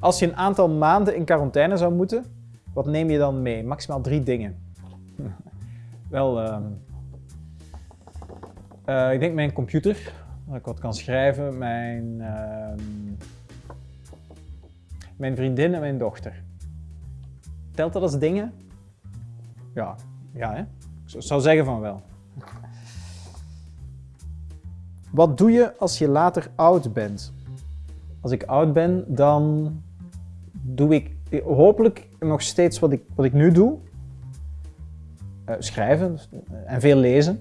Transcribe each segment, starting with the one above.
Als je een aantal maanden in quarantaine zou moeten, wat neem je dan mee? Maximaal drie dingen. Wel, ehm, eh, ik denk mijn computer, dat ik wat kan schrijven, mijn, ehm, mijn vriendin en mijn dochter. Telt dat als dingen? Ja, ja hè? Ik zou zeggen van wel. Wat doe je als je later oud bent? Als ik oud ben, dan doe ik hopelijk nog steeds wat ik, wat ik nu doe. Uh, schrijven eh, en veel lezen.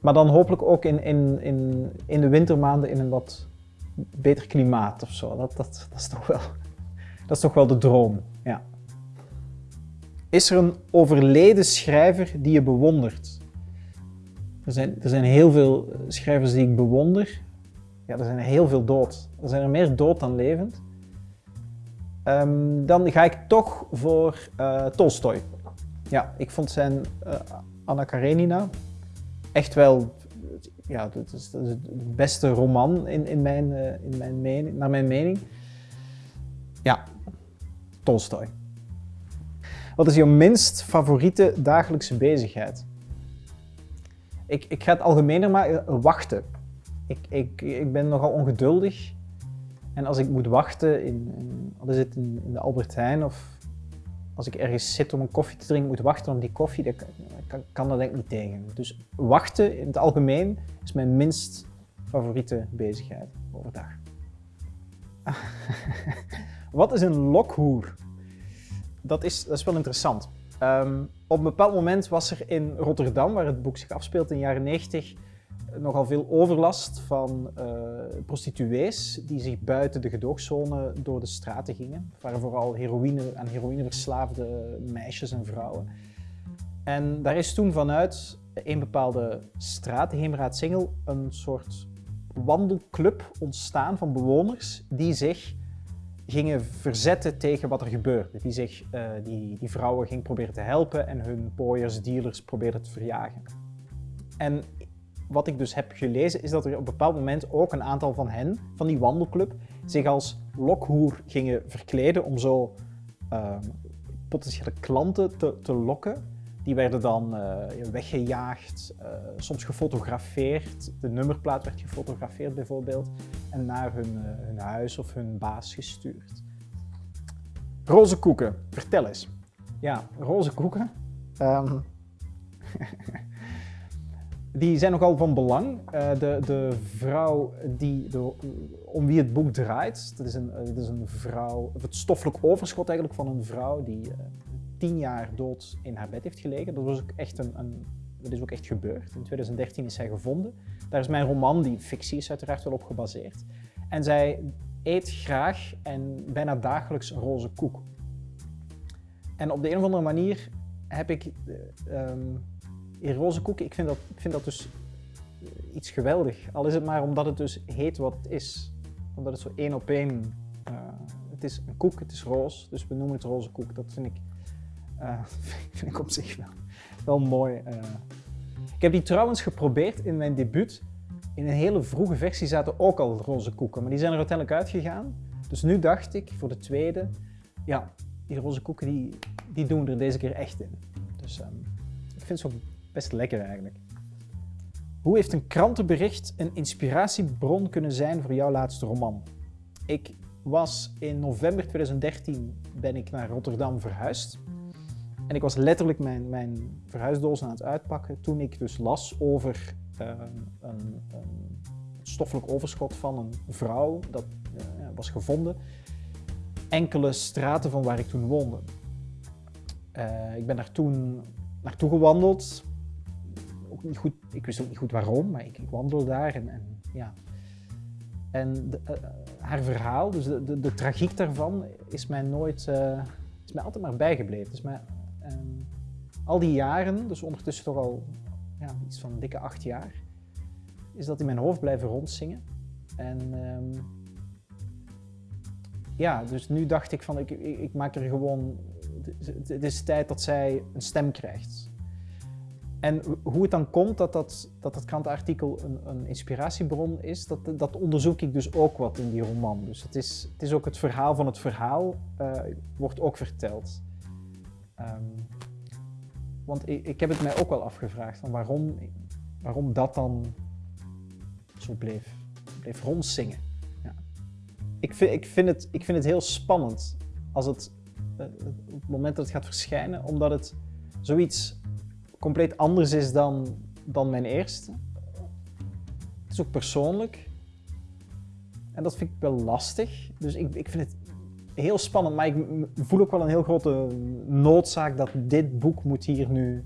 Maar dan hopelijk ook in, in, in, in de wintermaanden in een wat beter klimaat of zo. Dat, dat, dat, is, toch wel, dat is toch wel de droom. Ja. Is er een overleden schrijver die je bewondert? Er zijn, er zijn heel veel schrijvers die ik bewonder. Ja, er zijn heel veel dood. Er zijn er meer dood dan levend. Um, dan ga ik toch voor uh, Tolstoy. Ja, ik vond zijn uh, Anna Karenina echt wel ja, dat is, dat is het beste roman in, in mijn, uh, in mijn mening, naar mijn mening. Ja, Tolstoy. Wat is jouw minst favoriete dagelijkse bezigheid? Ik, ik ga het algemener maar wachten. Ik, ik, ik ben nogal ongeduldig. En als ik moet wachten, in, in, in, de Albert Heijn of als ik ergens zit om een koffie te drinken, moet wachten op die koffie, dan kan, kan, dat denk ik niet tegen. Dus wachten in het algemeen is mijn minst favoriete bezigheid overdag. Wat is een lokhoer? Dat is, dat is wel interessant. Um, op een bepaald moment was er in Rotterdam, waar het boek zich afspeelt in de jaren 90, nogal veel overlast van uh, prostituees die zich buiten de gedoogzone door de straten gingen. Het waren vooral heroïne, aan heroïne verslaafde meisjes en vrouwen. En daar is toen vanuit een bepaalde straat, de Heemraad Singel, een soort wandelclub ontstaan van bewoners die zich gingen verzetten tegen wat er gebeurde. Die, zich, uh, die, die vrouwen gingen proberen te helpen en hun pooiers, dealers probeerden te verjagen. En wat ik dus heb gelezen, is dat er op een bepaald moment ook een aantal van hen, van die wandelclub, zich als lokhoer gingen verkleden om zo uh, potentiële klanten te, te, lokken. Die werden dan uh, weggejaagd, uh, soms gefotografeerd. De nummerplaat werd gefotografeerd bijvoorbeeld en naar hun, eh, hun huis of hun baas gestuurd. Roze koeken, vertel eens. Ja, roze koeken. Um, die zijn nogal van belang. Uh, de, de vrouw die, om wie het boek draait, dat is, een, dat is een vrouw, het stoffelijk overschot eigenlijk van een vrouw die uh, tien jaar dood in haar bed heeft gelegen. Dat, was ook echt een, een, dat is ook echt gebeurd. In 2013 is zij gevonden. Daar is mijn roman, die fictie is uiteraard wel op gebaseerd. En zij eet graag en bijna dagelijks roze koek. En op de een of andere manier heb ik um, in roze koek, ik vind, dat, ik vind dat dus iets geweldig. Al is het maar omdat het dus heet wat het is. Omdat het zo één op één... Uh, het is een koek, het is roze, dus we noemen het roze koek. Dat vind ik, uh, vind ik op zich wel, wel mooi. Ik heb die trouwens geprobeerd in mijn debuut. In een hele vroege versie zaten ook al roze koeken, maar die zijn er uiteindelijk uitgegaan. Dus nu dacht ik voor de tweede, ja, die roze koeken die, die doen er deze keer echt in. Dus um, ik vind het zo best lekker eigenlijk. Hoe heeft een krantenbericht een inspiratiebron kunnen zijn voor jouw laatste roman? Ik was in november 2013 ben ik naar Rotterdam verhuisd. En ik was letterlijk mijn, mijn verhuisdoos aan het uitpakken toen ik dus las over uh, een, een, stoffelijk overschot van een vrouw dat uh, was gevonden. Enkele straten van waar ik toen woonde. Uh, ik ben daar toen naartoe gewandeld, niet goed, ik wist ook niet goed waarom, maar ik, ik wandelde daar en, en ja. En de, uh, haar verhaal, dus de, de, de, tragiek daarvan, is mij nooit, uh, is mij altijd maar bijgebleven. Dus mij, um, al die jaren, dus ondertussen toch al ja, iets van dikke acht jaar, is dat in mijn hoofd blijven rondzingen. En um, ja, dus nu dacht ik van, ik, ik maak er gewoon, het is tijd dat zij een stem krijgt. En hoe het dan komt dat dat, dat, dat krantenartikel een, een inspiratiebron is, dat, dat onderzoek ik dus ook wat in die roman. Dus het is, het is ook het verhaal van het verhaal, uh, wordt ook verteld. Um, want ik, ik heb het mij ook wel afgevraagd, van waarom, waarom dat dan zo bleef, bleef rondzingen. Ja. Ik, vind, ik, vind het, ik vind het heel spannend als het, op het moment dat het gaat verschijnen, omdat het zoiets compleet anders is dan, dan mijn eerste. Het is ook persoonlijk. En dat vind ik wel lastig. Dus ik, ik vind het heel spannend, maar ik voel ook wel een heel grote noodzaak dat dit boek moet hier nu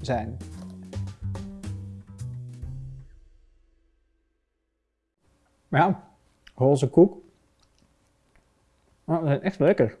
zijn. Ja, roze koek. Is echt lekker.